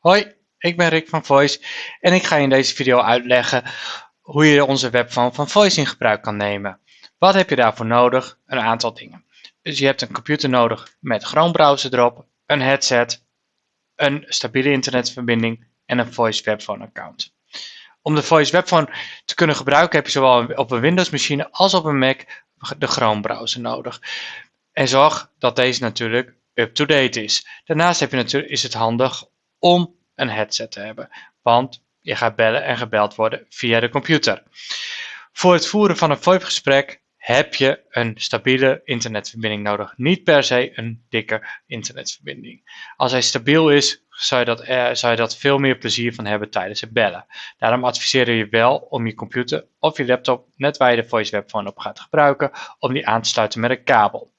Hoi, ik ben Rick van Voice en ik ga je in deze video uitleggen hoe je onze webphone van Voice in gebruik kan nemen. Wat heb je daarvoor nodig? Een aantal dingen. Dus je hebt een computer nodig met Chrome browser erop, een headset, een stabiele internetverbinding en een Voice webphone account. Om de Voice webphone te kunnen gebruiken heb je zowel op een Windows machine als op een Mac de Chrome browser nodig. En zorg dat deze natuurlijk up-to-date is. Daarnaast heb je natuurlijk, is het handig om een headset te hebben, want je gaat bellen en gebeld worden via de computer. Voor het voeren van een VoIP-gesprek heb je een stabiele internetverbinding nodig. Niet per se een dikke internetverbinding. Als hij stabiel is, zou je, dat, eh, zou je dat veel meer plezier van hebben tijdens het bellen. Daarom adviseren je wel om je computer of je laptop, net waar je de voice webphone op gaat gebruiken, om die aan te sluiten met een kabel.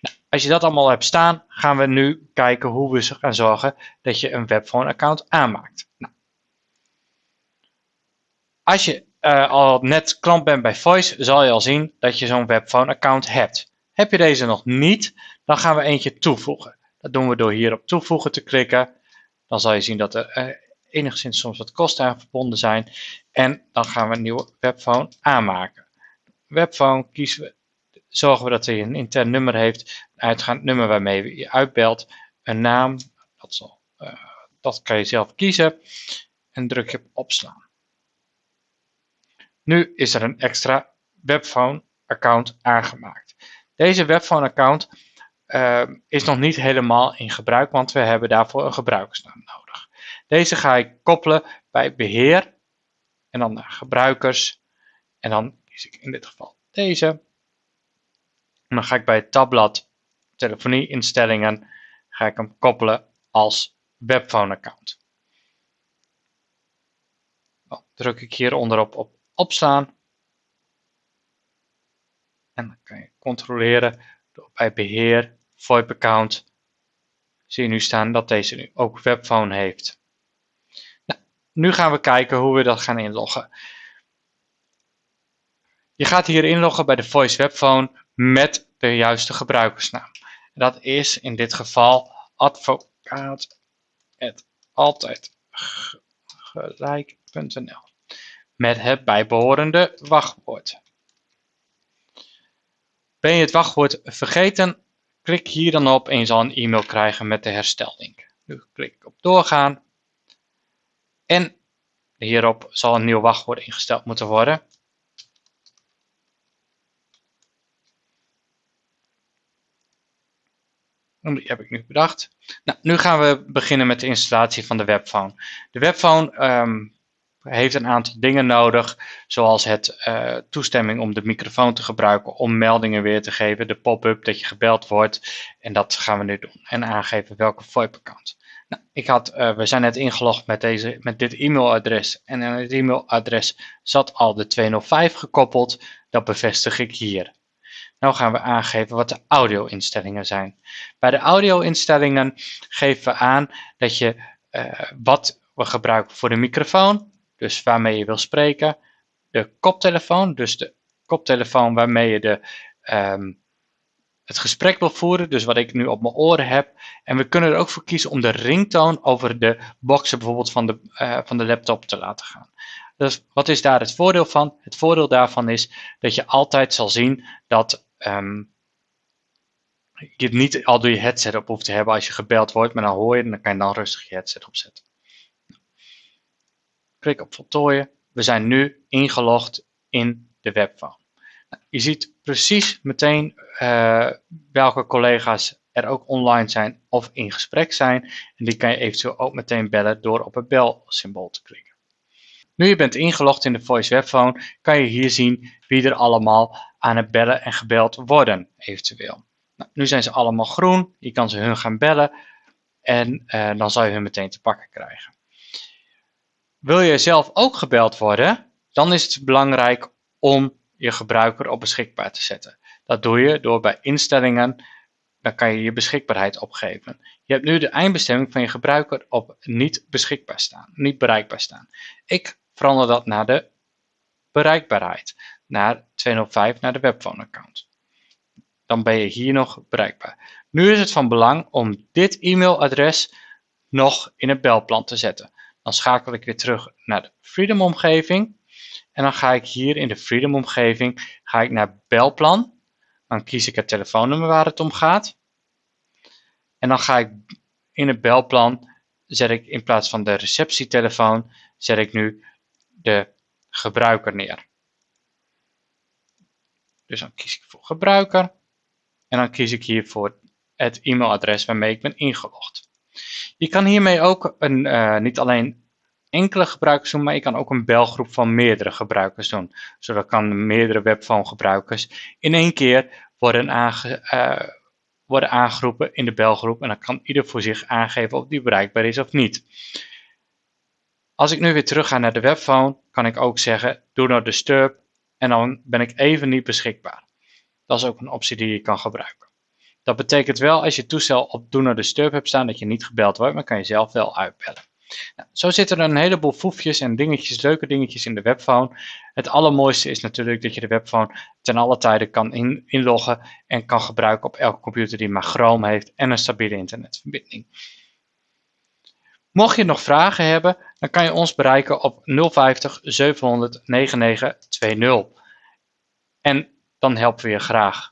Nou, als je dat allemaal hebt staan, gaan we nu kijken hoe we gaan zorgen dat je een webphone account aanmaakt. Nou, als je uh, al net klant bent bij Voice, zal je al zien dat je zo'n webphone account hebt. Heb je deze nog niet, dan gaan we eentje toevoegen. Dat doen we door hier op toevoegen te klikken. Dan zal je zien dat er uh, enigszins soms wat kosten aan verbonden zijn. En dan gaan we een nieuwe webphone aanmaken. Webphone kiezen we zorgen we dat hij een intern nummer heeft, een uitgaand nummer waarmee je uitbelt, een naam, dat, zal, uh, dat kan je zelf kiezen en druk je op opslaan. Nu is er een extra webphone account aangemaakt. Deze webphone account uh, is nog niet helemaal in gebruik, want we hebben daarvoor een gebruikersnaam nodig. Deze ga ik koppelen bij beheer en dan naar gebruikers en dan kies ik in dit geval deze en dan ga ik bij het tabblad telefonie instellingen, ga ik hem koppelen als webphone account. Dan druk ik hier onderop op opslaan. En dan kan je controleren door bij beheer, VoIP account, zie je nu staan dat deze nu ook webphone heeft. Nou, nu gaan we kijken hoe we dat gaan inloggen. Je gaat hier inloggen bij de Voice Webphone met de juiste gebruikersnaam. Dat is in dit geval advocaat gelijk.nl met het bijbehorende wachtwoord. Ben je het wachtwoord vergeten? Klik hier dan op en je zal een e-mail krijgen met de herstellink. Nu klik ik op doorgaan en hierop zal een nieuw wachtwoord ingesteld moeten worden. Die heb ik nu bedacht. Nou, nu gaan we beginnen met de installatie van de webphone. De webphone um, heeft een aantal dingen nodig, zoals het uh, toestemming om de microfoon te gebruiken om meldingen weer te geven, de pop-up dat je gebeld wordt. En dat gaan we nu doen. En aangeven welke VoIP-account. Nou, ik had, uh, we zijn net ingelogd met, deze, met dit e-mailadres en aan het e-mailadres zat al de 205 gekoppeld. Dat bevestig ik hier. Nou gaan we aangeven wat de audio-instellingen zijn. Bij de audio-instellingen geven we aan dat je uh, wat we gebruiken voor de microfoon, dus waarmee je wil spreken, de koptelefoon, dus de koptelefoon waarmee je de, um, het gesprek wil voeren, dus wat ik nu op mijn oren heb. En we kunnen er ook voor kiezen om de ringtoon over de boxen bijvoorbeeld van de, uh, van de laptop te laten gaan. Dus wat is daar het voordeel van? Het voordeel daarvan is dat je altijd zal zien dat um, je niet al door je headset op hoeft te hebben als je gebeld wordt, maar dan hoor je en dan kan je dan rustig je headset opzetten. Klik op voltooien. We zijn nu ingelogd in de. Nou, je ziet precies meteen uh, welke collega's er ook online zijn of in gesprek zijn. En die kan je eventueel ook meteen bellen door op het belsymbool te klikken. Nu je bent ingelogd in de Voice Webphone, kan je hier zien wie er allemaal aan het bellen en gebeld worden, eventueel. Nou, nu zijn ze allemaal groen, je kan ze hun gaan bellen en uh, dan zal je hun meteen te pakken krijgen. Wil je zelf ook gebeld worden, dan is het belangrijk om je gebruiker op beschikbaar te zetten. Dat doe je door bij instellingen, dan kan je je beschikbaarheid opgeven. Je hebt nu de eindbestemming van je gebruiker op niet beschikbaar staan, niet bereikbaar staan. Ik verander dat naar de bereikbaarheid, naar 205 naar de webphone account. Dan ben je hier nog bereikbaar. Nu is het van belang om dit e-mailadres nog in het belplan te zetten. Dan schakel ik weer terug naar de Freedom omgeving. En dan ga ik hier in de Freedom omgeving ga ik naar belplan. Dan kies ik het telefoonnummer waar het om gaat. En dan ga ik in het belplan, zet ik in plaats van de receptietelefoon, zet ik nu de gebruiker neer. Dus dan kies ik voor gebruiker. En dan kies ik hier voor het e-mailadres waarmee ik ben ingelogd. Je kan hiermee ook een, uh, niet alleen enkele gebruikers doen, maar je kan ook een belgroep van meerdere gebruikers doen. Zodat kan meerdere webphone gebruikers in één keer worden, aange, uh, worden aangeroepen in de belgroep en dan kan ieder voor zich aangeven of die bereikbaar is of niet. Als ik nu weer terug ga naar de webphone, kan ik ook zeggen do not disturb en dan ben ik even niet beschikbaar. Dat is ook een optie die je kan gebruiken. Dat betekent wel als je toestel op Do Not Disturb hebt staan dat je niet gebeld wordt, maar kan je zelf wel uitbellen. Nou, zo zitten er een heleboel foefjes en dingetjes, leuke dingetjes in de webphone. Het allermooiste is natuurlijk dat je de webphone ten alle tijde kan inloggen en kan gebruiken op elke computer die maar Chrome heeft en een stabiele internetverbinding. Mocht je nog vragen hebben, dan kan je ons bereiken op 050 700 9920. En dan helpen we je graag.